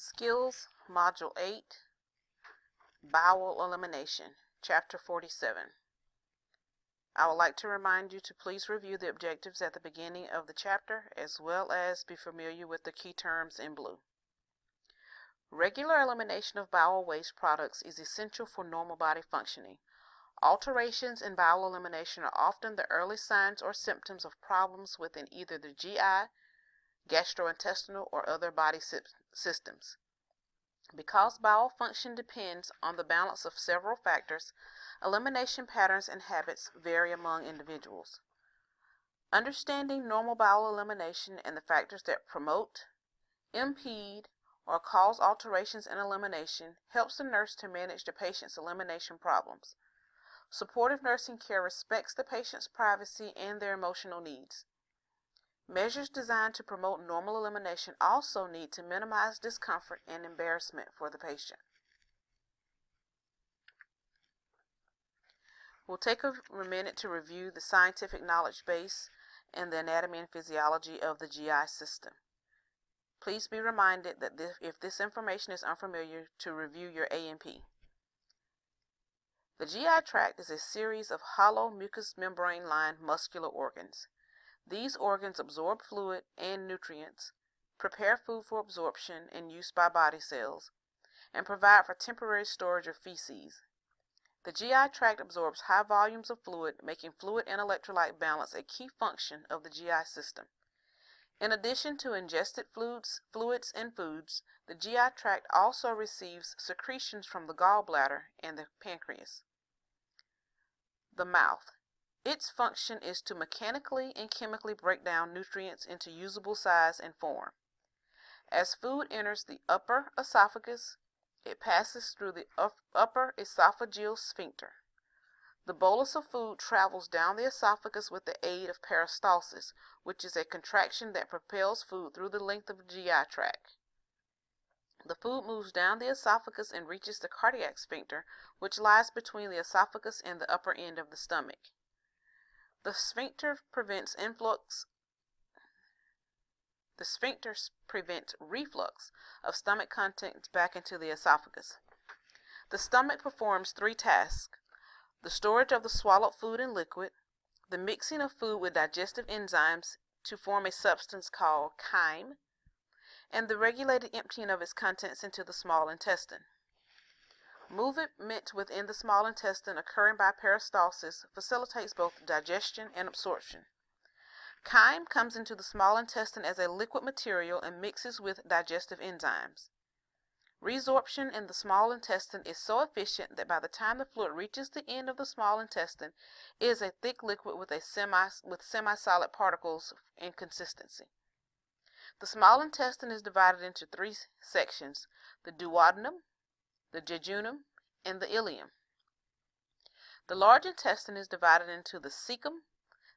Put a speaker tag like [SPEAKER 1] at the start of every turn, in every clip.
[SPEAKER 1] Skills, Module 8, Bowel Elimination, Chapter 47. I would like to remind you to please review the objectives at the beginning of the chapter as well as be familiar with the key terms in blue. Regular elimination of bowel waste products is essential for normal body functioning. Alterations in bowel elimination are often the early signs or symptoms of problems within either the GI, gastrointestinal, or other body systems. Because bowel function depends on the balance of several factors, elimination patterns and habits vary among individuals. Understanding normal bowel elimination and the factors that promote, impede, or cause alterations in elimination helps the nurse to manage the patient's elimination problems. Supportive nursing care respects the patient's privacy and their emotional needs. Measures designed to promote normal elimination also need to minimize discomfort and embarrassment for the patient. We'll take a minute to review the scientific knowledge base and the anatomy and physiology of the GI system. Please be reminded that this, if this information is unfamiliar, to review your A&P. The GI tract is a series of hollow mucous membrane lined muscular organs. These organs absorb fluid and nutrients, prepare food for absorption and use by body cells, and provide for temporary storage of feces. The GI tract absorbs high volumes of fluid, making fluid and electrolyte balance a key function of the GI system. In addition to ingested fluids, fluids and foods, the GI tract also receives secretions from the gallbladder and the pancreas. The mouth. Its function is to mechanically and chemically break down nutrients into usable size and form. As food enters the upper esophagus, it passes through the upper esophageal sphincter. The bolus of food travels down the esophagus with the aid of peristalsis, which is a contraction that propels food through the length of the GI tract. The food moves down the esophagus and reaches the cardiac sphincter, which lies between the esophagus and the upper end of the stomach. The sphincter prevents influx the sphincter prevents reflux of stomach contents back into the esophagus. The stomach performs three tasks the storage of the swallowed food and liquid, the mixing of food with digestive enzymes to form a substance called chyme, and the regulated emptying of its contents into the small intestine. Movement within the small intestine occurring by peristalsis facilitates both digestion and absorption. Chyme comes into the small intestine as a liquid material and mixes with digestive enzymes. Resorption in the small intestine is so efficient that by the time the fluid reaches the end of the small intestine, it is a thick liquid with a semi with semi-solid particles in consistency. The small intestine is divided into three sections, the duodenum, the jejunum, and the ileum. The large intestine is divided into the cecum,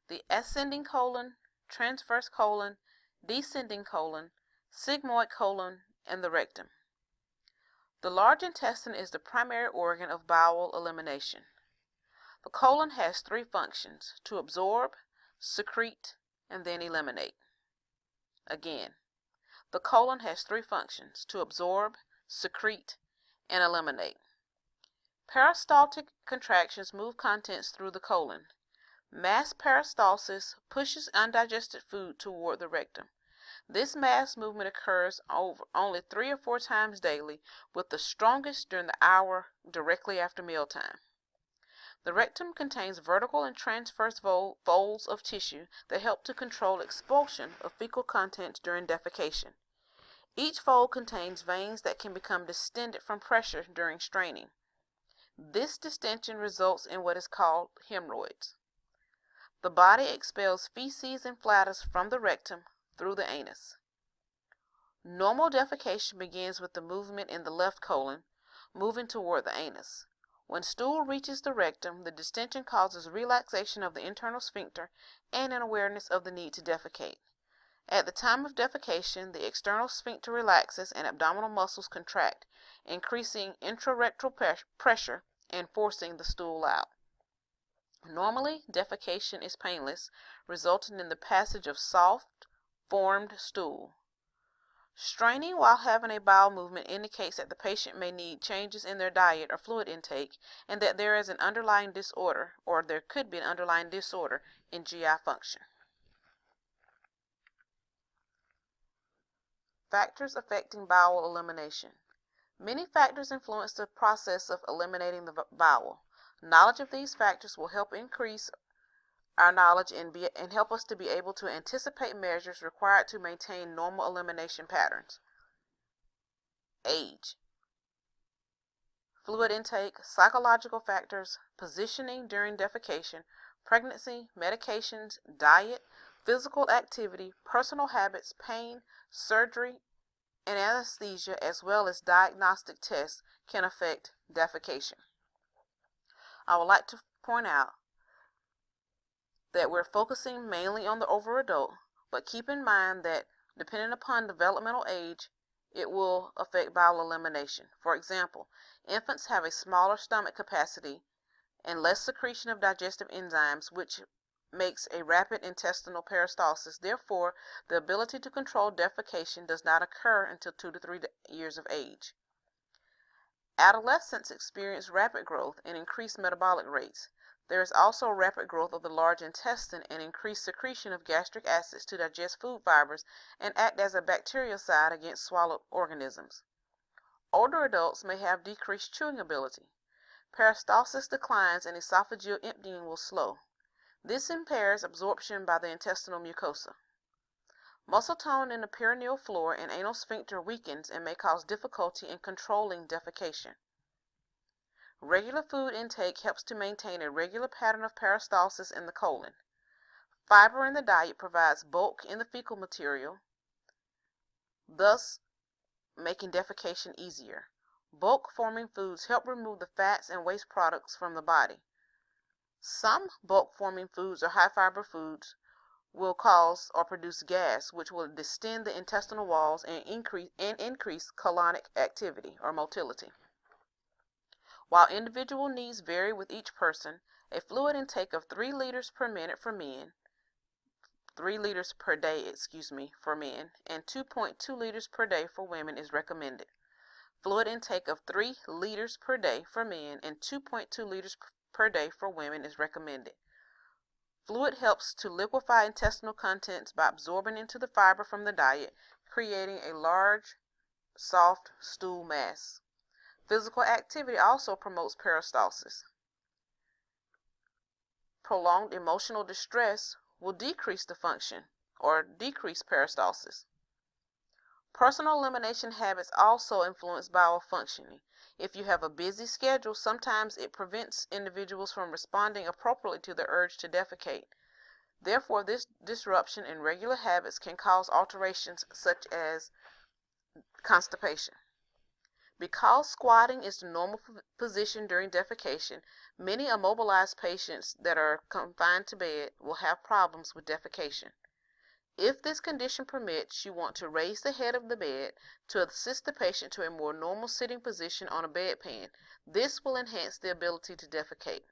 [SPEAKER 1] the ascending colon, transverse colon, descending colon, sigmoid colon, and the rectum. The large intestine is the primary organ of bowel elimination. The colon has three functions, to absorb, secrete, and then eliminate. Again, the colon has three functions, to absorb, secrete, and eliminate. Peristaltic contractions move contents through the colon. Mass peristalsis pushes undigested food toward the rectum. This mass movement occurs over only three or four times daily, with the strongest during the hour directly after mealtime. The rectum contains vertical and transverse folds of tissue that help to control expulsion of fecal contents during defecation. Each fold contains veins that can become distended from pressure during straining. This distension results in what is called hemorrhoids. The body expels feces and flatus from the rectum through the anus. Normal defecation begins with the movement in the left colon, moving toward the anus. When stool reaches the rectum, the distension causes relaxation of the internal sphincter and an awareness of the need to defecate. At the time of defecation, the external sphincter relaxes and abdominal muscles contract, increasing intrarectal pressure and forcing the stool out. Normally, defecation is painless, resulting in the passage of soft, formed stool. Straining while having a bowel movement indicates that the patient may need changes in their diet or fluid intake and that there is an underlying disorder or there could be an underlying disorder in GI function. Factors affecting bowel elimination. Many factors influence the process of eliminating the bowel. Knowledge of these factors will help increase our knowledge and, be, and help us to be able to anticipate measures required to maintain normal elimination patterns. Age, fluid intake, psychological factors, positioning during defecation, pregnancy, medications, diet, physical activity, personal habits, pain, surgery, and anesthesia, as well as diagnostic tests, can affect defecation. I would like to point out that we're focusing mainly on the over adult, but keep in mind that depending upon developmental age, it will affect bowel elimination. For example, infants have a smaller stomach capacity and less secretion of digestive enzymes, which makes a rapid intestinal peristalsis. Therefore, the ability to control defecation does not occur until 2 to 3 years of age. Adolescents experience rapid growth and increased metabolic rates. There is also rapid growth of the large intestine and increased secretion of gastric acids to digest food fibers and act as a bactericide against swallowed organisms. Older adults may have decreased chewing ability. Peristalsis declines and esophageal emptying will slow. This impairs absorption by the intestinal mucosa. Muscle tone in the perineal floor and anal sphincter weakens and may cause difficulty in controlling defecation. Regular food intake helps to maintain a regular pattern of peristalsis in the colon. Fiber in the diet provides bulk in the fecal material, thus making defecation easier. Bulk forming foods help remove the fats and waste products from the body. Some bulk forming foods or high fiber foods will cause or produce gas, which will distend the intestinal walls and increase and increase colonic activity or motility. While individual needs vary with each person, a fluid intake of 3 liters per minute for men, 3 liters per day, excuse me, for men, and 2.2 liters per day for women is recommended. Fluid intake of 3 liters per day for men and 2.2 liters per day for women is recommended. Fluid helps to liquefy intestinal contents by absorbing into the fiber from the diet, creating a large, soft stool mass. Physical activity also promotes peristalsis. Prolonged emotional distress will decrease the function or decrease peristalsis. Personal elimination habits also influence bowel functioning. If you have a busy schedule, sometimes it prevents individuals from responding appropriately to the urge to defecate. Therefore, this disruption in regular habits can cause alterations such as constipation. Because squatting is the normal position during defecation, many immobilized patients that are confined to bed will have problems with defecation. If this condition permits, you want to raise the head of the bed to assist the patient to a more normal sitting position on a bedpan. This will enhance the ability to defecate.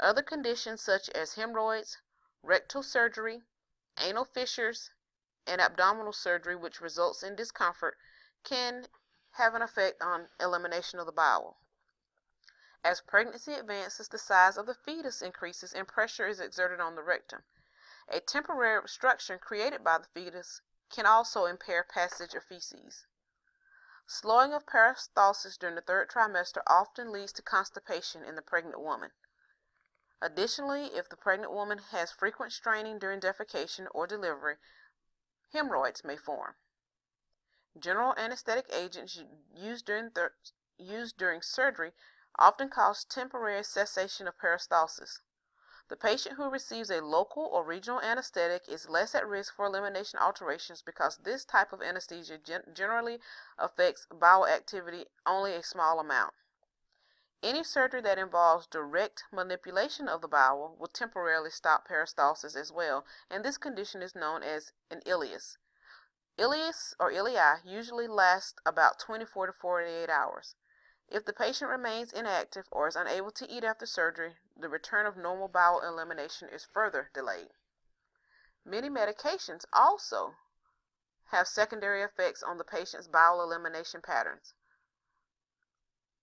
[SPEAKER 1] Other conditions such as hemorrhoids, rectal surgery, anal fissures, and abdominal surgery which results in discomfort can have an effect on elimination of the bowel. As pregnancy advances, the size of the fetus increases and pressure is exerted on the rectum. A temporary obstruction created by the fetus can also impair passage of feces. Slowing of peristalsis during the third trimester often leads to constipation in the pregnant woman. Additionally, if the pregnant woman has frequent straining during defecation or delivery, hemorrhoids may form. General anesthetic agents used during, used during surgery often cause temporary cessation of peristalsis. The patient who receives a local or regional anesthetic is less at risk for elimination alterations because this type of anesthesia gen generally affects bowel activity only a small amount. Any surgery that involves direct manipulation of the bowel will temporarily stop peristalsis as well, and this condition is known as an ileus. Ileus or ileus usually lasts about 24 to 48 hours. If the patient remains inactive or is unable to eat after surgery, the return of normal bowel elimination is further delayed. Many medications also have secondary effects on the patient's bowel elimination patterns.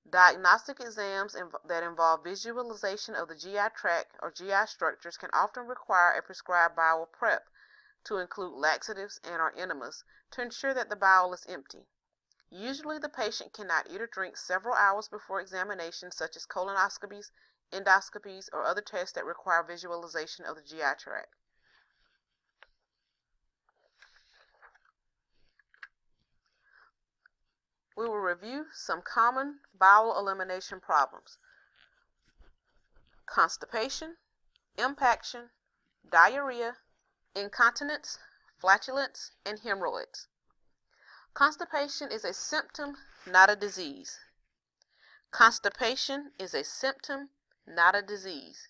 [SPEAKER 1] Diagnostic exams inv- that involve visualization of the GI tract or GI structures can often require a prescribed bowel prep to include laxatives and or enemas to ensure that the bowel is empty. Usually the patient cannot eat or drink several hours before examination such as colonoscopies, endoscopies, or other tests that require visualization of the GI tract. We will review some common bowel elimination problems. Constipation, impaction, diarrhea, incontinence, flatulence, and hemorrhoids. Constipation is a symptom, not a disease. Constipation is a symptom, not a disease.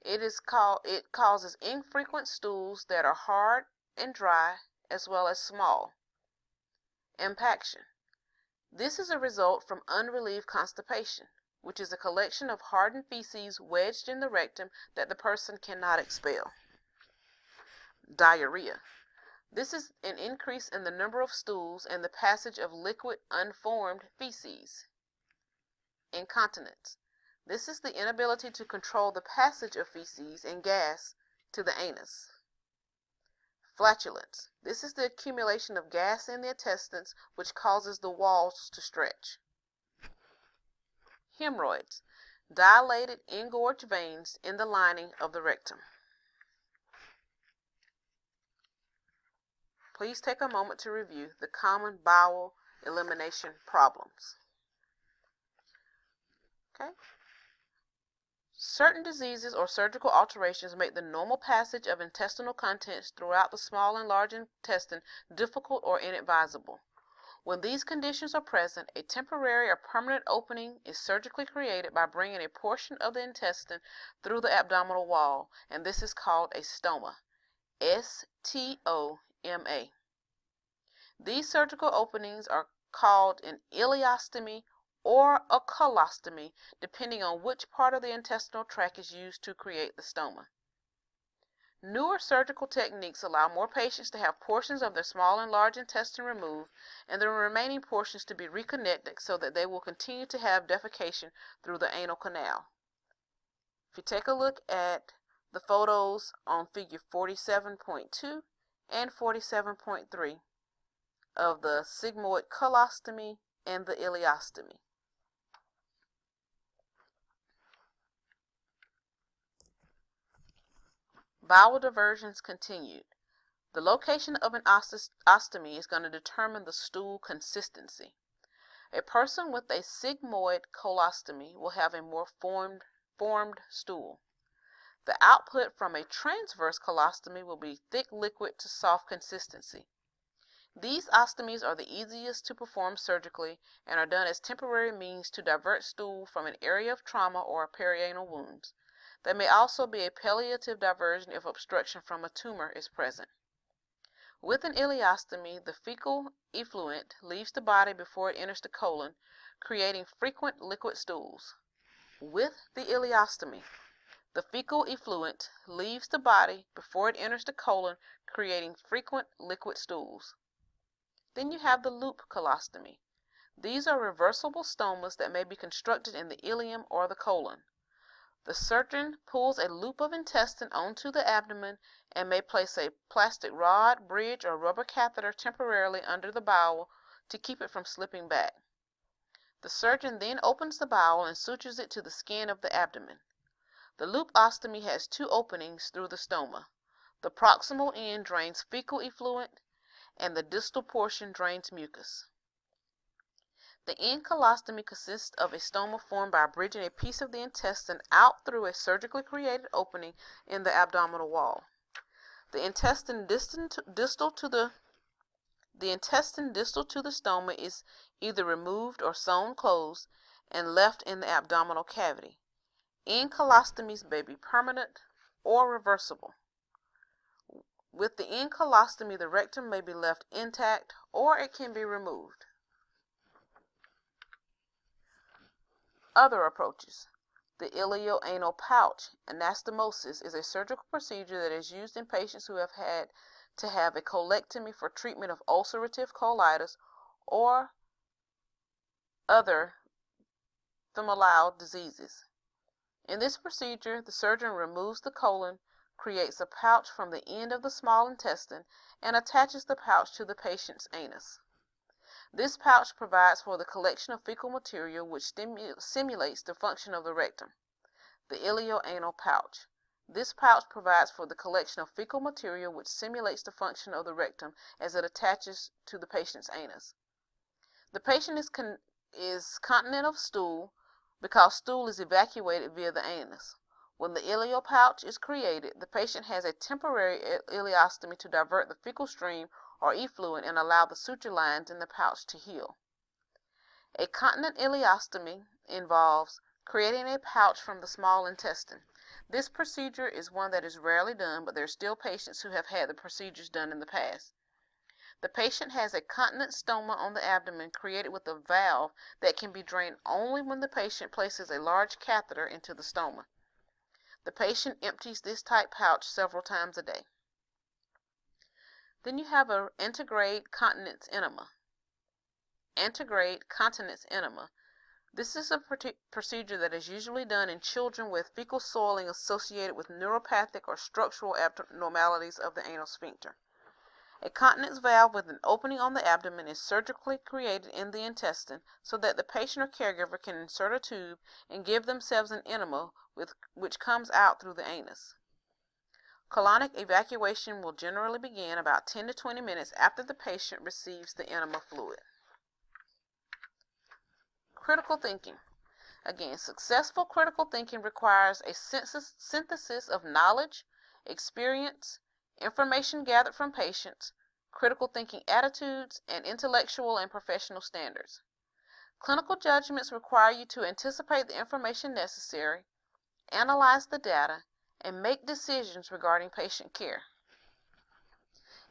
[SPEAKER 1] It is called it causes infrequent stools that are hard and dry as well as small. Impaction. This is a result from unrelieved constipation, which is a collection of hardened feces wedged in the rectum that the person cannot expel. Diarrhea. This is an increase in the number of stools and the passage of liquid unformed feces. Incontinence. This is the inability to control the passage of feces and gas to the anus. Flatulence. This is the accumulation of gas in the intestines which causes the walls to stretch. Hemorrhoids. Dilated, engorged veins in the lining of the rectum. Please take a moment to review the common bowel elimination problems. Okay. Certain diseases or surgical alterations make the normal passage of intestinal contents throughout the small and large intestine difficult or inadvisable. When these conditions are present, a temporary or permanent opening is surgically created by bringing a portion of the intestine through the abdominal wall, and this is called a stoma. S T O M A. These surgical openings are called an ileostomy or a colostomy, depending on which part of the intestinal tract is used to create the stoma. Newer surgical techniques allow more patients to have portions of their small and large intestine removed and the remaining portions to be reconnected so that they will continue to have defecation through the anal canal. If you take a look at the photos on figure 47.2 and 47.3 of the sigmoid colostomy and the ileostomy. Bowel diversions continued. The location of an ostomy is going to determine the stool consistency. A person with a sigmoid colostomy will have a more formed, formed stool. The output from a transverse colostomy will be thick liquid to soft consistency. These ostomies are the easiest to perform surgically and are done as temporary means to divert stool from an area of trauma or a perianal wounds. There may also be a palliative diversion if obstruction from a tumor is present. With an ileostomy, the fecal effluent leaves the body before it enters the colon, creating frequent liquid stools. With the ileostomy, the fecal effluent leaves the body before it enters the colon, creating frequent liquid stools. Then you have the loop colostomy. These are reversible stomas that may be constructed in the ileum or the colon. The surgeon pulls a loop of intestine onto the abdomen and may place a plastic rod, bridge, or rubber catheter temporarily under the bowel to keep it from slipping back. The surgeon then opens the bowel and sutures it to the skin of the abdomen. The loop ostomy has two openings through the stoma. The proximal end drains fecal effluent and the distal portion drains mucus. The end colostomy consists of a stoma formed by bridging a piece of the intestine out through a surgically created opening in the abdominal wall. The intestine distal to, distal to the the intestine distal to the stoma is either removed or sewn closed and left in the abdominal cavity. End colostomies may be permanent or reversible. With the end colostomy, the rectum may be left intact or it can be removed. Other approaches. The ileoanal pouch anastomosis is a surgical procedure that is used in patients who have had to have a colectomy for treatment of ulcerative colitis or other familial diseases. In this procedure, the surgeon removes the colon, creates a pouch from the end of the small intestine, and attaches the pouch to the patient's anus. This pouch provides for the collection of fecal material which simulates the function of the rectum, the ileoanal pouch. This pouch provides for the collection of fecal material which simulates the function of the rectum as it attaches to the patient's anus. The patient is, con is continent of stool because stool is evacuated via the anus. When the ileal pouch is created, the patient has a temporary ileostomy to divert the fecal stream or effluent and allow the suture lines in the pouch to heal. A continent ileostomy involves creating a pouch from the small intestine. This procedure is one that is rarely done, but there are still patients who have had the procedures done in the past. The patient has a continent stoma on the abdomen created with a valve that can be drained only when the patient places a large catheter into the stoma. The patient empties this type pouch several times a day. Then you have an antegrade continence enema. Antegrade continence enema. This is a procedure that is usually done in children with fecal soiling associated with neuropathic or structural abnormalities of the anal sphincter. A continence valve with an opening on the abdomen is surgically created in the intestine so that the patient or caregiver can insert a tube and give themselves an enema with, which comes out through the anus. Colonic evacuation will generally begin about 10 to 20 minutes after the patient receives the enema fluid. Critical thinking. Again, successful critical thinking requires a synthesis of knowledge, experience, information gathered from patients, critical thinking attitudes, and intellectual and professional standards. Clinical judgments require you to anticipate the information necessary, analyze the data, and make decisions regarding patient care.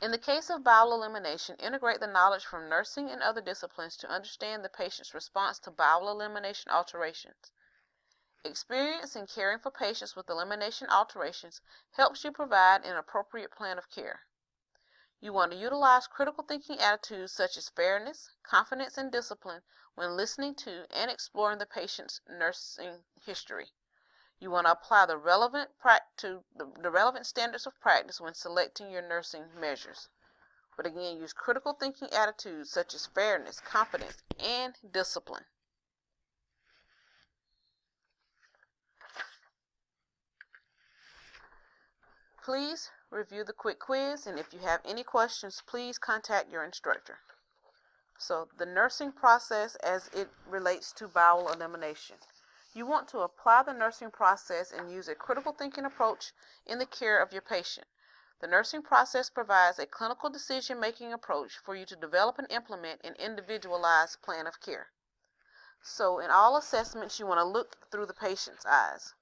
[SPEAKER 1] In the case of bowel elimination, integrate the knowledge from nursing and other disciplines to understand the patient's response to bowel elimination alterations. Experience in caring for patients with elimination alterations helps you provide an appropriate plan of care. You want to utilize critical thinking attitudes such as fairness, confidence, and discipline when listening to and exploring the patient's nursing history. You want to apply the relevant to the, the relevant standards of practice when selecting your nursing measures. But again, use critical thinking attitudes such as fairness, confidence, and discipline. Please review the quick quiz, and if you have any questions, please contact your instructor. So, the nursing process as it relates to bowel elimination. You want to apply the nursing process and use a critical thinking approach in the care of your patient. The nursing process provides a clinical decision making approach for you to develop and implement an individualized plan of care. So, in all assessments, you want to look through the patient's eyes.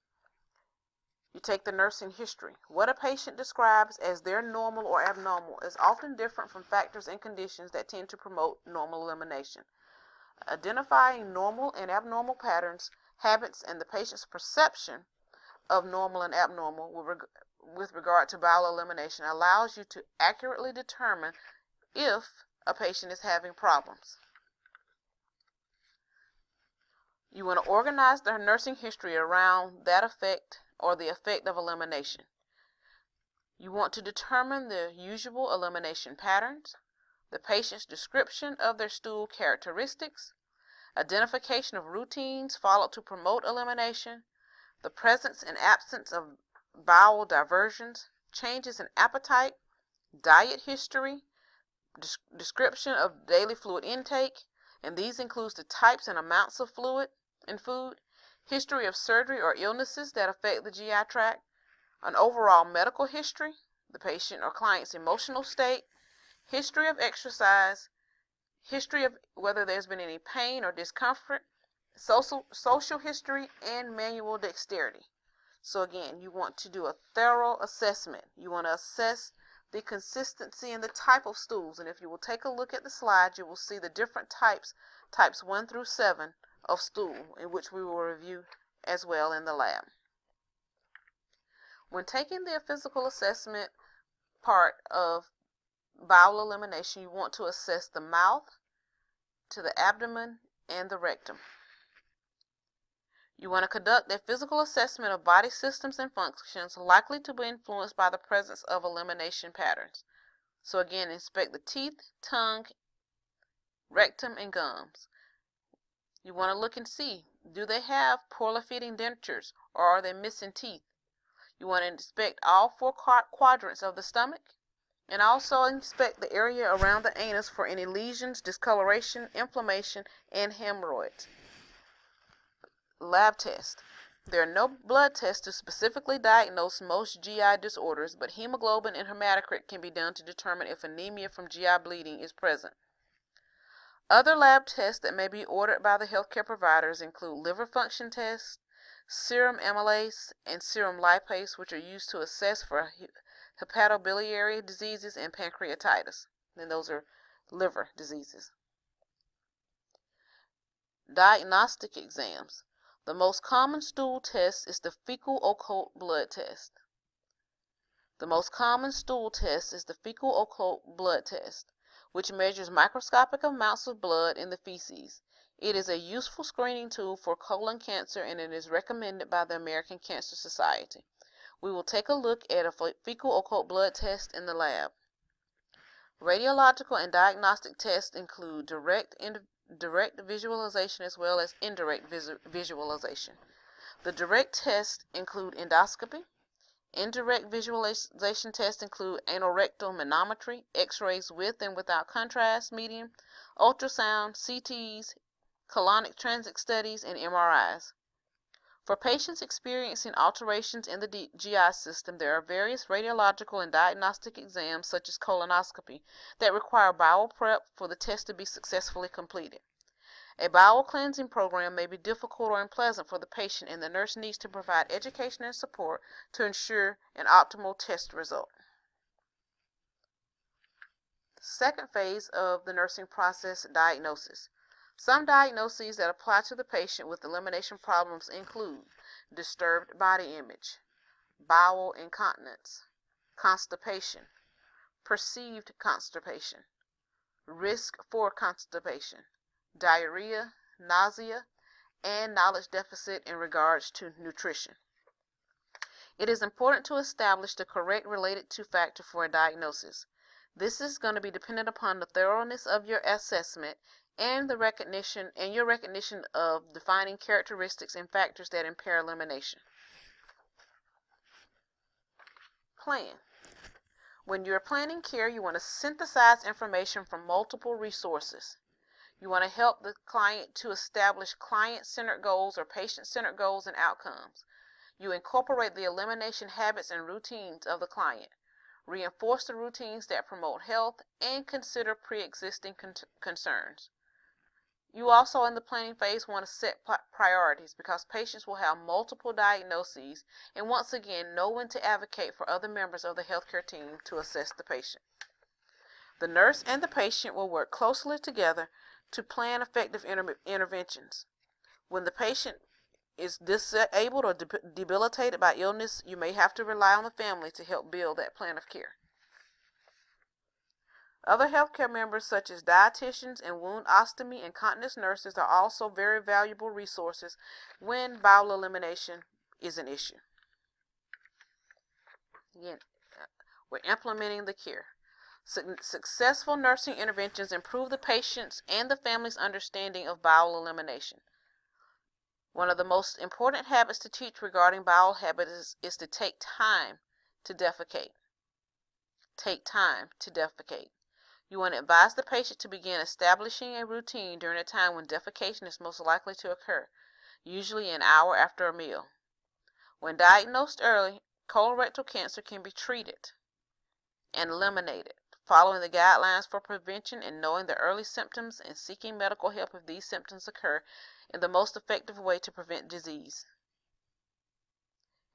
[SPEAKER 1] You take the nursing history. What a patient describes as their normal or abnormal is often different from factors and conditions that tend to promote normal elimination. Identifying normal and abnormal patterns habits, and the patient's perception of normal and abnormal with regard to bowel elimination allows you to accurately determine if a patient is having problems. You want to organize their nursing history around that effect or the effect of elimination. You want to determine the usual elimination patterns, the patient's description of their stool characteristics, identification of routines followed to promote elimination, the presence and absence of bowel diversions, changes in appetite, diet history, description of daily fluid intake, and these includes the types and amounts of fluid in food, history of surgery or illnesses that affect the GI tract, an overall medical history, the patient or client's emotional state, history of exercise, history of whether there's been any pain or discomfort, social, social history, and manual dexterity. So again, you want to do a thorough assessment. You want to assess the consistency and the type of stools. And if you will take a look at the slide, you will see the different types, types 1 through 7 of stool, in which we will review as well in the lab. When taking the physical assessment part of bowel elimination, you want to assess the mouth, to the abdomen, and the rectum. You want to conduct a physical assessment of body systems and functions likely to be influenced by the presence of elimination patterns. So again, inspect the teeth, tongue, rectum, and gums. You want to look and see, do they have poorly fitting dentures or are they missing teeth? You want to inspect all four quadrants of the stomach and also inspect the area around the anus for any lesions, discoloration, inflammation, and hemorrhoids. Lab test. There are no blood tests to specifically diagnose most GI disorders, but hemoglobin and hematocrit can be done to determine if anemia from GI bleeding is present. Other lab tests that may be ordered by the healthcare providers include liver function tests, serum amylase, and serum lipase, which are used to assess for hepatobiliary diseases and pancreatitis. And those are liver diseases. Diagnostic exams. The most common stool test is the fecal occult blood test. The most common stool test is the fecal occult blood test, which measures microscopic amounts of blood in the feces. It is a useful screening tool for colon cancer and it is recommended by the American Cancer Society. We will take a look at a fecal occult blood test in the lab. Radiological and diagnostic tests include direct and direct visualization as well as indirect visualization. The direct tests include endoscopy. Indirect visualization tests include anorectal manometry, x-rays with and without contrast medium, ultrasound, CTs, colonic transit studies, and MRIs. For patients experiencing alterations in the GI system, there are various radiological and diagnostic exams, such as colonoscopy, that require bowel prep for the test to be successfully completed. A bowel cleansing program may be difficult or unpleasant for the patient, and the nurse needs to provide education and support to ensure an optimal test result. Second phase of the nursing process diagnosis. Some diagnoses that apply to the patient with elimination problems include disturbed body image, bowel incontinence, constipation, perceived constipation, risk for constipation, diarrhea, nausea, and knowledge deficit in regards to nutrition. It is important to establish the correct related to factor for a diagnosis. This is going to be dependent upon the thoroughness of your assessment and the recognition and your recognition of defining characteristics and factors that impair elimination. Plan. When you're planning care, you want to synthesize information from multiple resources. You want to help the client to establish client-centered goals or patient-centered goals and outcomes. You incorporate the elimination habits and routines of the client. Reinforce the routines that promote health and consider pre-existing con concerns. You also in the planning phase want to set priorities because patients will have multiple diagnoses and once again know when to advocate for other members of the healthcare team to assess the patient. The nurse and the patient will work closely together to plan effective inter interventions. When the patient is disabled or debilitated by illness, you may have to rely on the family to help build that plan of care. Other healthcare members, such as dietitians and wound ostomy and continence nurses, are also very valuable resources when bowel elimination is an issue. Again, uh, we're implementing the care. Successful nursing interventions improve the patient's and the family's understanding of bowel elimination. One of the most important habits to teach regarding bowel habits is, is to take time to defecate. Take time to defecate. You want to advise the patient to begin establishing a routine during a time when defecation is most likely to occur, usually an hour after a meal. When diagnosed early, colorectal cancer can be treated and eliminated. Following the guidelines for prevention and knowing the early symptoms and seeking medical help if these symptoms occur is the most effective way to prevent disease.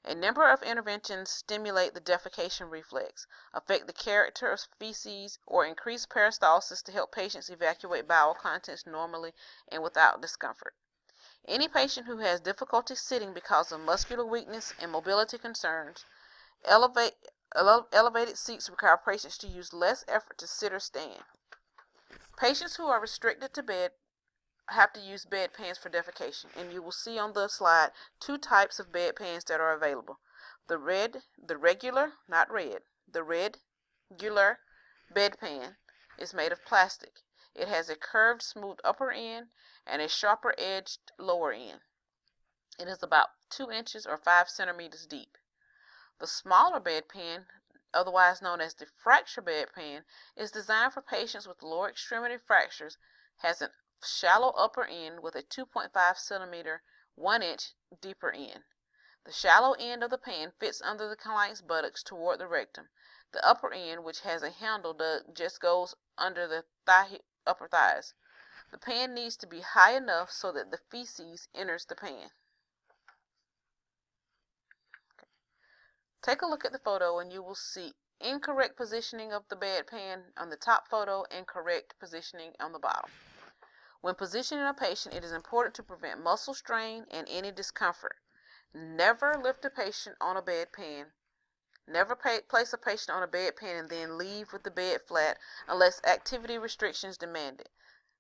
[SPEAKER 1] A number of interventions stimulate the defecation reflex, affect the character of feces, or increase peristalsis to help patients evacuate bowel contents normally and without discomfort. Any patient who has difficulty sitting because of muscular weakness and mobility concerns, elevate Ele- elevated seats require patients to use less effort to sit or stand. Patients who are restricted to bed have to use bedpans for defecation, and you will see on the slide two types of bedpans that are available. The red, the regular, not red, the red, regular bedpan is made of plastic. It has a curved, smooth upper end and a sharper edged lower end. It is about 2 inches or 5 centimeters deep. The smaller bedpan, otherwise known as the fracture bedpan, is designed for patients with lower extremity fractures, has a shallow upper end with a 2.5 centimeter 1 inch deeper end. The shallow end of the pan fits under the client's buttocks toward the rectum. The upper end, which has a handle, does, just goes under the thigh, upper thighs. The pan needs to be high enough so that the feces enters the pan. Take a look at the photo and you will see incorrect positioning of the bedpan on the top photo and correct positioning on the bottom. When positioning a patient, it is important to prevent muscle strain and any discomfort. Never lift a patient on a bedpan. Never pay, place a patient on a bedpan and then leave with the bed flat unless activity restrictions demand it.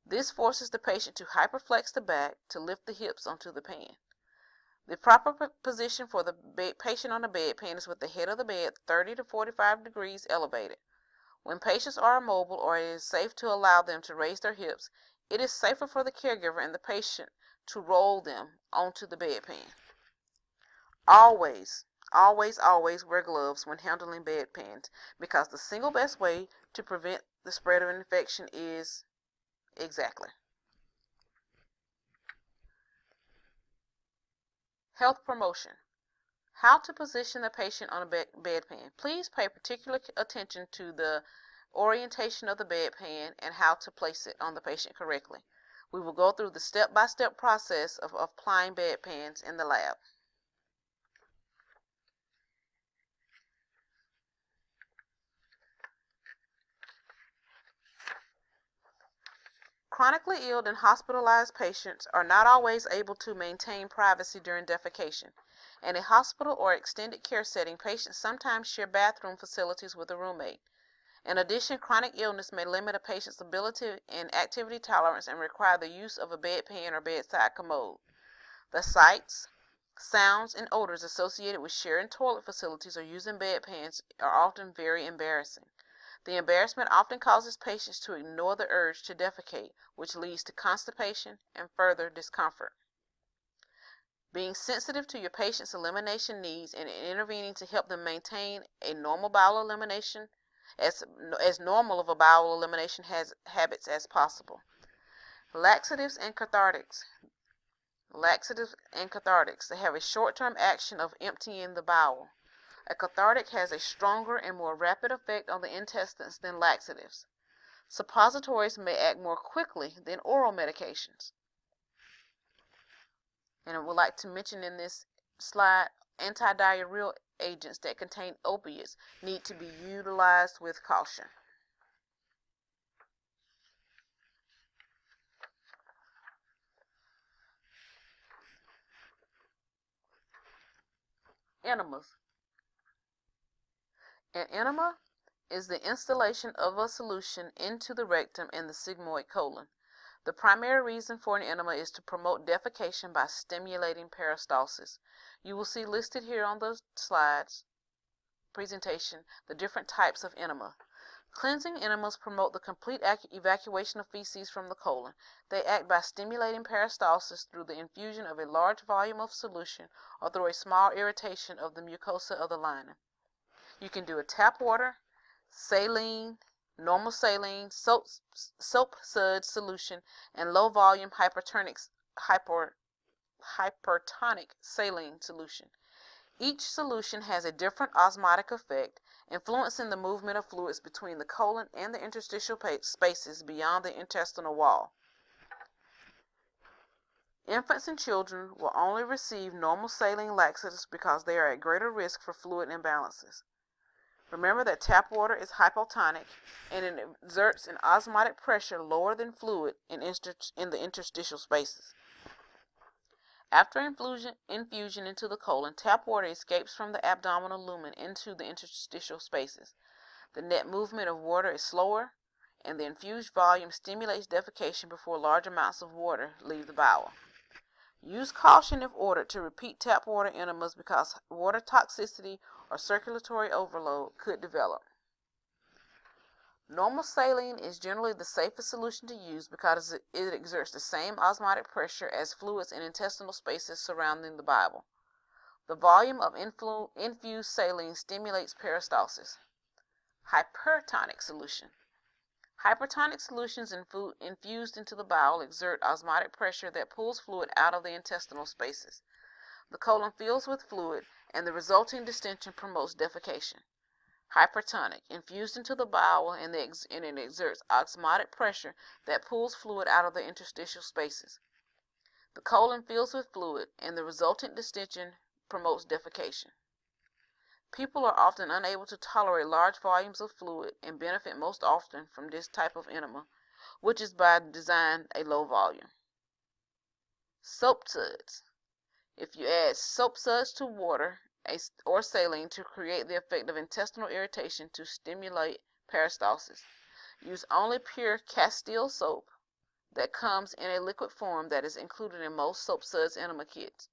[SPEAKER 1] This forces the patient to hyperflex the back to lift the hips onto the pan. The proper position for the patient on the bedpan is with the head of the bed 30 to 45 degrees elevated. When patients are immobile or it is safe to allow them to raise their hips, it is safer for the caregiver and the patient to roll them onto the bedpan. Always, always, always wear gloves when handling bedpans because the single best way to prevent the spread of infection is exactly. Health promotion. How to position the patient on a bed bedpan. Please pay particular attention to the orientation of the bedpan and how to place it on the patient correctly. We will go through the step-by-step -step process of, of applying bedpans in the lab. Chronically ill and hospitalized patients are not always able to maintain privacy during defecation. In a hospital or extended care setting, patients sometimes share bathroom facilities with a roommate. In addition, chronic illness may limit a patient's ability and activity tolerance and require the use of a bedpan or bedside commode. The sights, sounds, and odors associated with sharing toilet facilities or using bedpans are often very embarrassing. The embarrassment often causes patients to ignore the urge to defecate, which leads to constipation and further discomfort. Being sensitive to your patient's elimination needs and intervening to help them maintain a normal bowel elimination as, as normal of a bowel elimination has, habits as possible. Laxatives and cathartics. Laxatives and cathartics. They have a short-term action of emptying the bowel. A cathartic has a stronger and more rapid effect on the intestines than laxatives. Suppositories may act more quickly than oral medications. And I would like to mention in this slide antidiarrheal agents that contain opiates need to be utilized with caution. Enemas. An enema is the installation of a solution into the rectum and the sigmoid colon. The primary reason for an enema is to promote defecation by stimulating peristalsis. You will see listed here on the slides presentation the different types of enema. Cleansing enemas promote the complete evacuation of feces from the colon. They act by stimulating peristalsis through the infusion of a large volume of solution or through a small irritation of the mucosa of the lining. You can do a tap water, saline, normal saline, soap, soap suds solution, and low volume hypertonic, hyper, hypertonic saline solution. Each solution has a different osmotic effect, influencing the movement of fluids between the colon and the interstitial spaces beyond the intestinal wall. Infants and children will only receive normal saline laxatives because they are at greater risk for fluid imbalances. Remember that tap water is hypotonic and it exerts an osmotic pressure lower than fluid in, in the interstitial spaces. After infusion, infusion into the colon, tap water escapes from the abdominal lumen into the interstitial spaces. The net movement of water is slower, and the infused volume stimulates defecation before large amounts of water leave the bowel. Use caution if ordered to repeat tap water enemas because water toxicity or circulatory overload could develop. Normal saline is generally the safest solution to use because it exerts the same osmotic pressure as fluids in interstitial spaces surrounding the bowel. The volume of infused saline stimulates peristalsis. Hypertonic solution. Hypertonic solutions infu- infused into the bowel exert osmotic pressure that pulls fluid out of the interstitial spaces. The colon fills with fluid, and the resulting distension promotes defecation hypertonic, infused into the bowel, and, the ex- and it exerts osmotic pressure that pulls fluid out of the interstitial spaces. The colon fills with fluid, and the resultant distension promotes defecation. People are often unable to tolerate large volumes of fluid and benefit most often from this type of enema, which is by design a low volume. Soap suds. If you add soap suds to water or saline to create the effect of intestinal irritation to stimulate peristalsis. Use only pure Castile soap that comes in a liquid form that is included in most soap suds enema kits.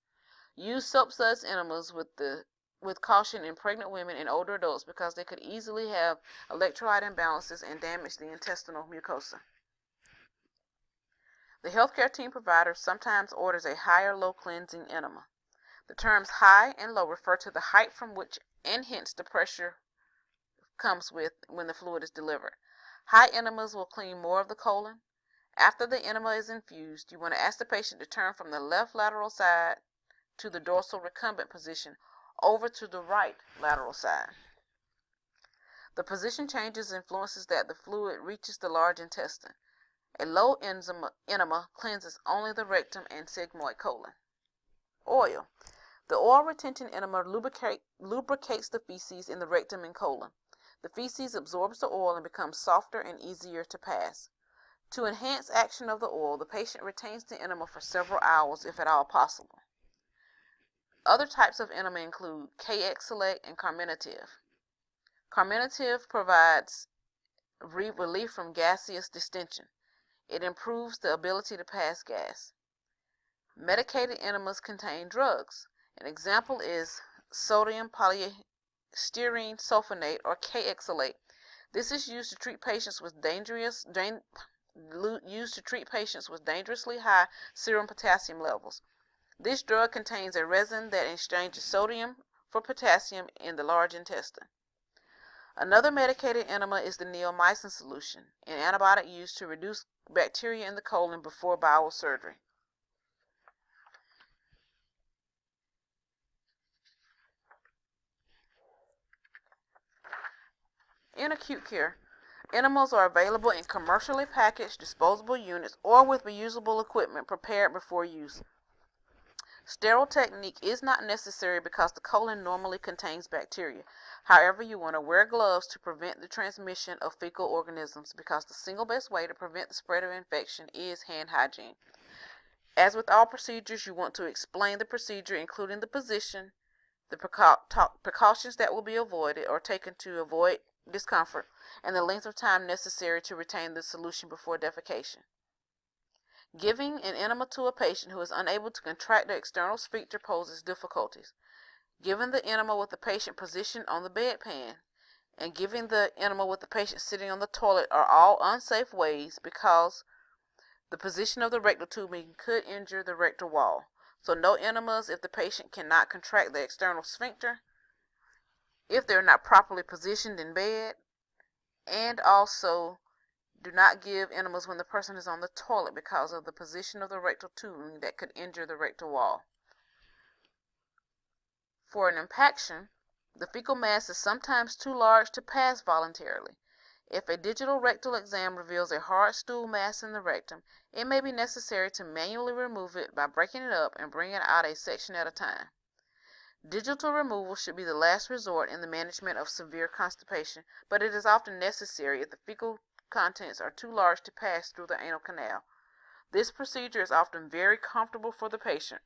[SPEAKER 1] Use soap suds enemas with the with caution in pregnant women and older adults because they could easily have electrolyte imbalances and damage the intestinal mucosa. The healthcare team provider sometimes orders a high or low cleansing enema. The terms high and low refer to the height from which and hence the pressure comes with when the fluid is delivered. High enemas will clean more of the colon. After the enema is infused, you want to ask the patient to turn from the left lateral side to the dorsal recumbent position over to the right lateral side. The position changes influences that the fluid reaches the large intestine. A low enema cleanses only the rectum and sigmoid colon. Oil. The oil retention enema lubricate, lubricates the feces in the rectum and colon. The feces absorbs the oil and becomes softer and easier to pass. To enhance action of the oil, the patient retains the enema for several hours if at all possible. Other types of enema include KX Select and Carminative. Carminative provides relief from gaseous distension. It improves the ability to pass gas. Medicated enemas contain drugs. An example is sodium polystyrene sulfonate or Kayexalate. This is used to treat patients with dangerous dan- used to treat patients with dangerously high serum potassium levels. This drug contains a resin that exchanges sodium for potassium in the large intestine. Another medicated enema is the neomycin solution, an antibiotic used to reduce bacteria in the colon before bowel surgery. In acute care, enemas are available in commercially packaged disposable units or with reusable equipment prepared before use. Sterile technique is not necessary because the colon normally contains bacteria. However, you want to wear gloves to prevent the transmission of fecal organisms because the single best way to prevent the spread of infection is hand hygiene. As with all procedures, you want to explain the procedure, including the position, the precautions that will be avoided or taken to avoid discomfort, and the length of time necessary to retain the solution before defecation. Giving an enema to a patient who is unable to contract the external sphincter poses difficulties. Giving the enema with the patient positioned on the bedpan and giving the enema with the patient sitting on the toilet are all unsafe ways because the position of the rectal tubing could injure the rectal wall. So no enemas if the patient cannot contract the external sphincter if they're not properly positioned in bed, and also do not give enemas when the person is on the toilet because of the position of the rectal tubing that could injure the rectal wall. For an impaction, the fecal mass is sometimes too large to pass voluntarily. If a digital rectal exam reveals a hard stool mass in the rectum, it may be necessary to manually remove it by breaking it up and bringing out a section at a time. Digital removal should be the last resort in the management of severe constipation, but it is often necessary if the fecal contents are too large to pass through the anal canal. This procedure is often very comfortable for the patient.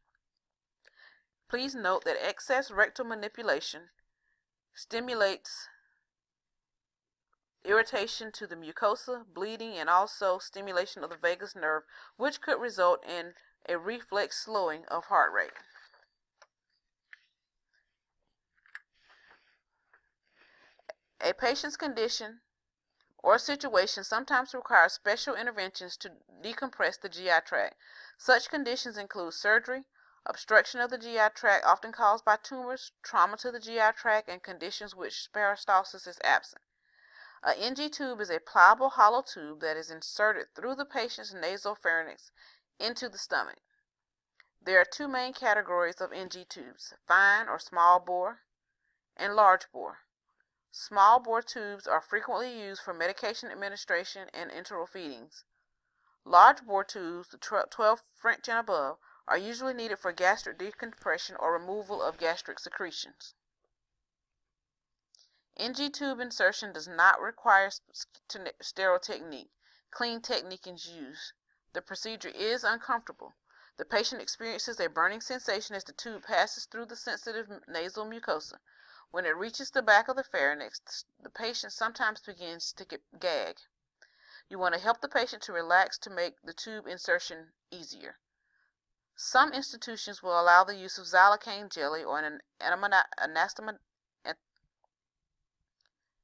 [SPEAKER 1] Please note that excess rectal manipulation stimulates irritation to the mucosa, bleeding, and also stimulation of the vagus nerve, which could result in a reflex slowing of heart rate. A patient's condition or situation sometimes requires special interventions to decompress the GI tract. Such conditions include surgery, obstruction of the GI tract often caused by tumors, trauma to the GI tract, and conditions which peristalsis is absent. A NG tube is a pliable hollow tube that is inserted through the patient's nasopharynx into the stomach. There are two main categories of NG tubes, fine or small bore and large bore. Small bore tubes are frequently used for medication administration and enteral feedings. Large bore tubes, the 12 French and above, are usually needed for gastric decompression or removal of gastric secretions. NG tube insertion does not require sterile technique. Clean technique is used. The procedure is uncomfortable. The patient experiences a burning sensation as the tube passes through the sensitive nasal mucosa. When it reaches the back of the pharynx, the patient sometimes begins to gag. You want to help the patient to relax to make the tube insertion easier. Some institutions will allow the use of xylocaine jelly or an anastomotic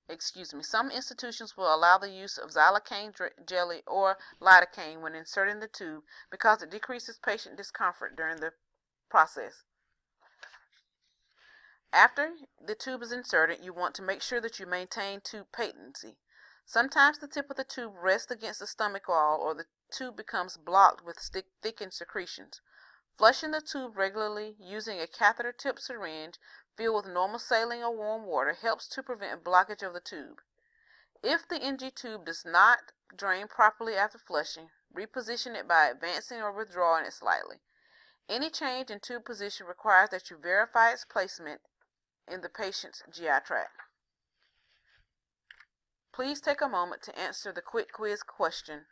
[SPEAKER 1] excuse me, some institutions will allow the use of xylocaine jelly or lidocaine when inserting the tube because it decreases patient discomfort during the process. After the tube is inserted, you want to make sure that you maintain tube patency. Sometimes the tip of the tube rests against the stomach wall or the tube becomes blocked with thickened secretions. Flushing the tube regularly using a catheter tip syringe filled with normal saline or warm water helps to prevent blockage of the tube. If the NG tube does not drain properly after flushing, reposition it by advancing or withdrawing it slightly. Any change in tube position requires that you verify its placement in the patient's GI tract. Please take a moment to answer the quick quiz question.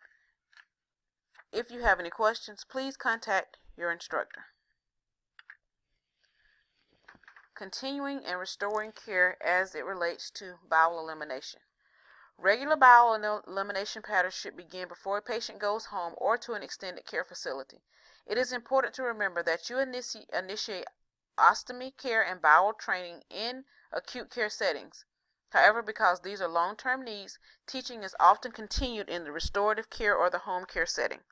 [SPEAKER 1] If you have any questions, please contact your instructor. Continuing and restoring care as it relates to bowel elimination. Regular bowel elimination patterns should begin before a patient goes home or to an extended care facility. It is important to remember that you initiate ostomy care and bowel training in acute care settings. However, because these are long term needs, teaching is often continued in the restorative care or the home care setting.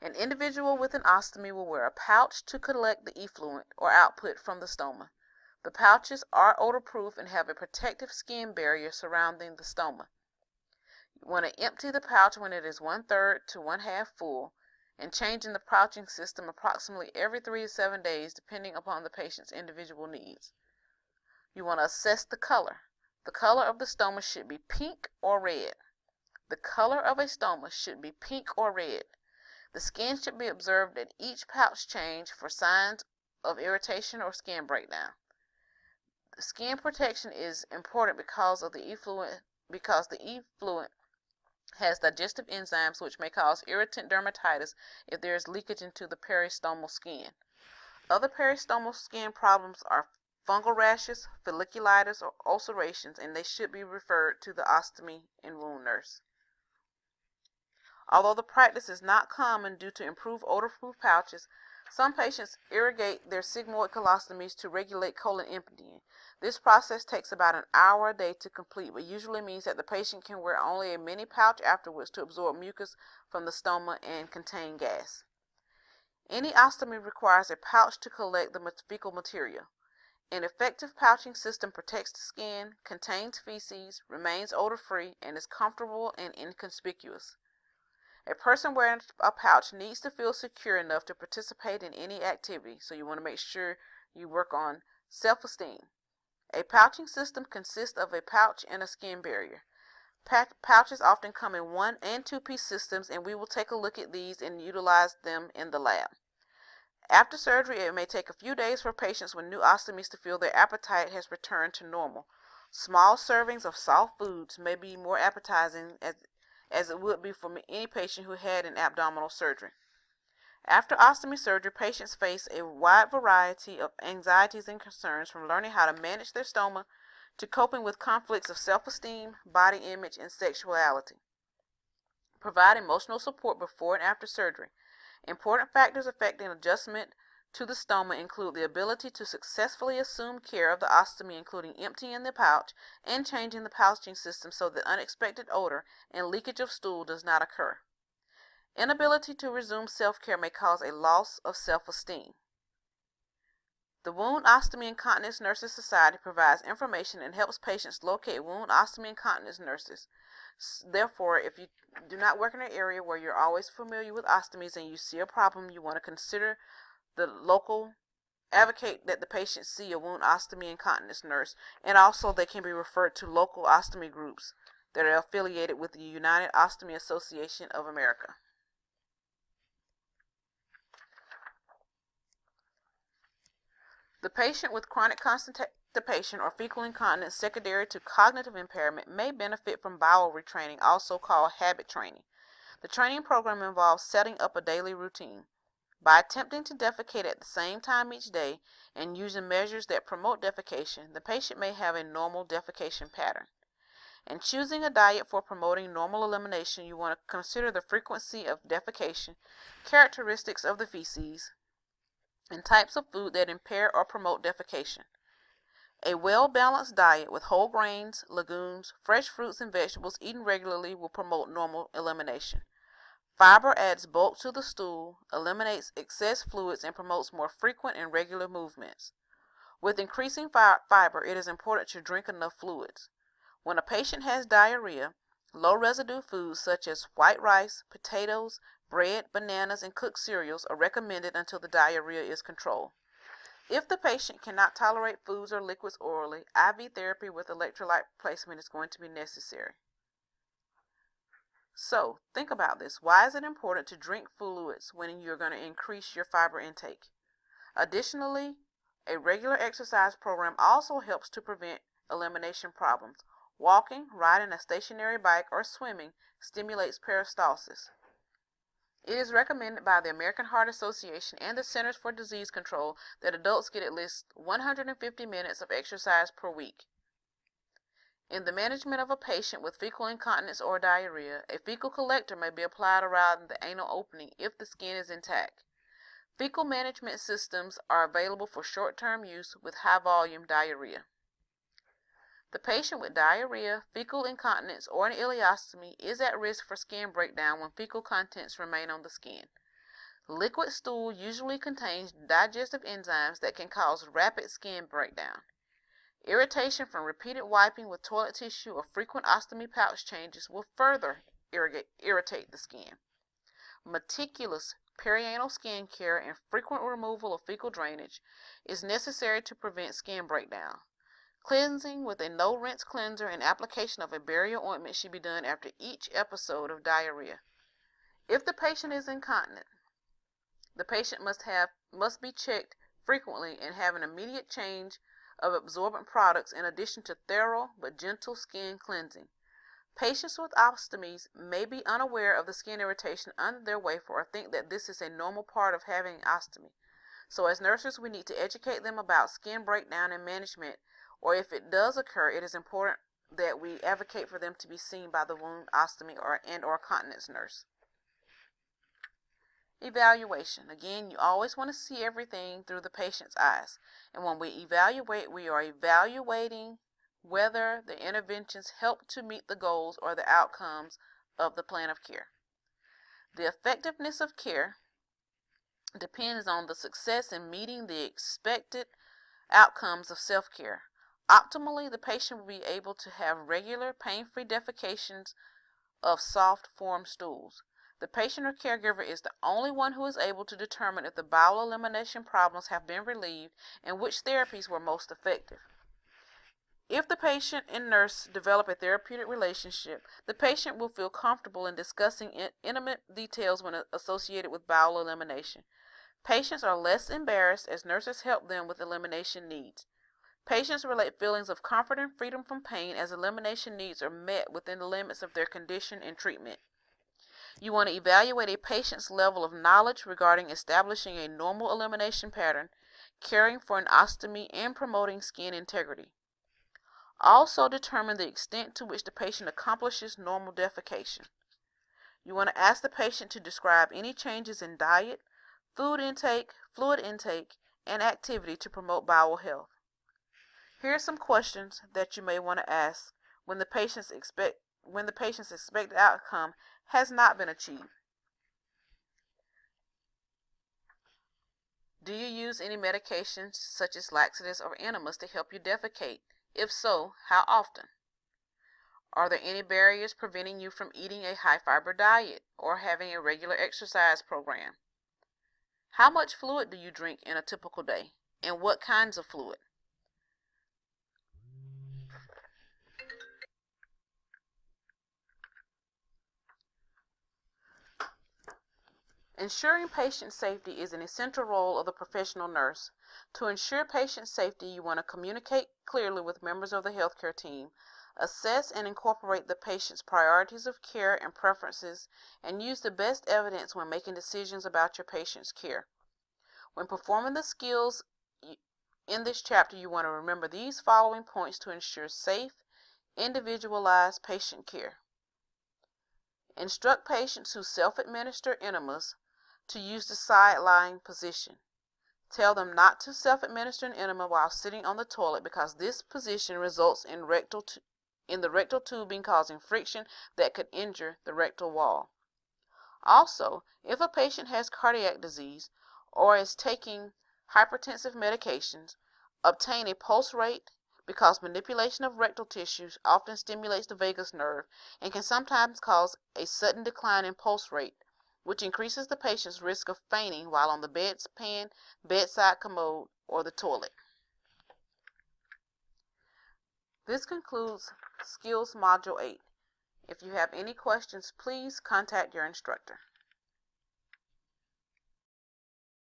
[SPEAKER 1] An individual with an ostomy will wear a pouch to collect the effluent or output from the stoma. The pouches are odor-proof and have a protective skin barrier surrounding the stoma. You want to empty the pouch when it is one third to one half full and changing the pouching system approximately every three to seven days depending upon the patient's individual needs. You want to assess the color. The color of the stoma should be pink or red. The color of a stoma should be pink or red. The skin should be observed at each pouch change for signs of irritation or skin breakdown. Skin protection is important because of the effluent because the effluent has digestive enzymes which may cause irritant dermatitis if there is leakage into the peristomal skin. Other peristomal skin problems are fungal rashes, folliculitis, or ulcerations, and they should be referred to the ostomy and wound nurse. Although the practice is not common due to improved odor-proof pouches, some patients irrigate their sigmoid colostomies to regulate colon emptying. This process takes about an hour a day to complete, but usually means that the patient can wear only a mini pouch afterwards to absorb mucus from the stoma and contain gas. Any ostomy requires a pouch to collect the fecal material. An effective pouching system protects the skin, contains feces, remains odor-free, and is comfortable and inconspicuous. A person wearing a pouch needs to feel secure enough to participate in any activity, so you want to make sure you work on self-esteem. A pouching system consists of a pouch and a skin barrier. pouches often come in one and two piece systems, and we will take a look at these and utilize them in the lab. After surgery, it may take a few days for patients with new ostomies to feel their appetite has returned to normal. Small servings of soft foods may be more appetizing as as it would be for any patient who had an abdominal surgery. After ostomy surgery, patients face a wide variety of anxieties and concerns from learning how to manage their stoma to coping with conflicts of self esteem, body image, and sexuality. Provide emotional support before and after surgery. Important factors affecting adjustment to the stoma include the ability to successfully assume care of the ostomy, including emptying the pouch and changing the pouching system so that unexpected odor and leakage of stool does not occur. Inability to resume self care may cause a loss of self esteem. The Wound Ostomy Incontinence Nurses Society provides information and helps patients locate wound ostomy incontinence nurses. Therefore, if you do not work in an area where you're always familiar with ostomies and you see a problem, you want to consider the local advocate that the patient see a wound ostomy incontinence nurse and also they can be referred to local ostomy groups that are affiliated with the United Ostomy Association of America. The patient with chronic constipation or fecal incontinence secondary to cognitive impairment may benefit from bowel retraining, also called habit training. The training program involves setting up a daily routine. By attempting to defecate at the same time each day and using measures that promote defecation, the patient may have a normal defecation pattern. In choosing a diet for promoting normal elimination, you want to consider the frequency of defecation, characteristics of the feces, and types of food that impair or promote defecation. A well balanced diet with whole grains, legumes, fresh fruits, and vegetables eaten regularly will promote normal elimination. Fiber adds bulk to the stool, eliminates excess fluids, and promotes more frequent and regular movements. With increasing fi- fiber, it is important to drink enough fluids. When a patient has diarrhea, low residue foods such as white rice, potatoes, bread, bananas, and cooked cereals are recommended until the diarrhea is controlled. If the patient cannot tolerate foods or liquids orally, IV therapy with electrolyte replacement is going to be necessary. So, think about this. Why is it important to drink fluids when you're going to increase your fiber intake? Additionally, a regular exercise program also helps to prevent elimination problems. Walking, riding a stationary bike, or swimming stimulates peristalsis. It is recommended by the American Heart Association and the Centers for Disease Control that adults get at least 150 minutes of exercise per week. In the management of a patient with fecal incontinence or diarrhea, a fecal collector may be applied around the anal opening if the skin is intact. Fecal management systems are available for short term use with high volume diarrhea. The patient with diarrhea, fecal incontinence, or an ileostomy is at risk for skin breakdown when fecal contents remain on the skin. Liquid stool usually contains digestive enzymes that can cause rapid skin breakdown. Irritation from repeated wiping with toilet tissue or frequent ostomy pouch changes will further irritate the skin. Meticulous perianal skin care and frequent removal of fecal drainage is necessary to prevent skin breakdown. Cleansing with a no rinse cleanser and application of a barrier ointment should be done after each episode of diarrhea. If the patient is incontinent, the patient must have must be checked frequently and have an immediate change of absorbent products in addition to thorough but gentle skin cleansing. Patients with ostomies may be unaware of the skin irritation under their wafer or think that this is a normal part of having an ostomy. So as nurses, we need to educate them about skin breakdown and management or if it does occur, it is important that we advocate for them to be seen by the wound ostomy or and or continence nurse. Evaluation. Again, you always want to see everything through the patient's eyes. And when we evaluate, we are evaluating whether the interventions help to meet the goals or the outcomes of the plan of care. The effectiveness of care depends on the success in meeting the expected outcomes of self care. Optimally, the patient will be able to have regular, pain-free defecations of soft form stools. The patient or caregiver is the only one who is able to determine if the bowel elimination problems have been relieved and which therapies were most effective. If the patient and nurse develop a therapeutic relationship, the patient will feel comfortable in discussing in intimate details when associated with bowel elimination. Patients are less embarrassed as nurses help them with elimination needs. Patients relate feelings of comfort and freedom from pain as elimination needs are met within the limits of their condition and treatment. You want to evaluate a patient's level of knowledge regarding establishing a normal elimination pattern, caring for an ostomy, and promoting skin integrity. Also determine the extent to which the patient accomplishes normal defecation. You want to ask the patient to describe any changes in diet, food intake, fluid intake, and activity to promote bowel health. Here are some questions that you may want to ask when the patient's expect when the patient's expected outcome has not been achieved. Do you use any medications such as laxatives or enemas to help you defecate? If so, how often? Are there any barriers preventing you from eating a high fiber diet or having a regular exercise program? How much fluid do you drink in a typical day and what kinds of fluid? Ensuring patient safety is an essential role of the professional nurse. To ensure patient safety, you want to communicate clearly with members of the healthcare team, assess and incorporate the patient's priorities of care and preferences, and use the best evidence when making decisions about your patient's care. When performing the skills in this chapter, you want to remember these following points to ensure safe, individualized patient care. Instruct patients who self administer enemas to use the side lying position. Tell them not to self-administer an enema while sitting on the toilet because this position results in rectal in the rectal tubing causing friction that could injure the rectal wall. Also, if a patient has cardiac disease or is taking hypertensive medications, obtain a pulse rate because manipulation of rectal tissues often stimulates the vagus nerve and can sometimes cause a sudden decline in pulse rate which increases the patient's risk of fainting while on the bedpan, bedside commode, or the toilet. This concludes Skills Module 8. If you have any questions, please contact your instructor.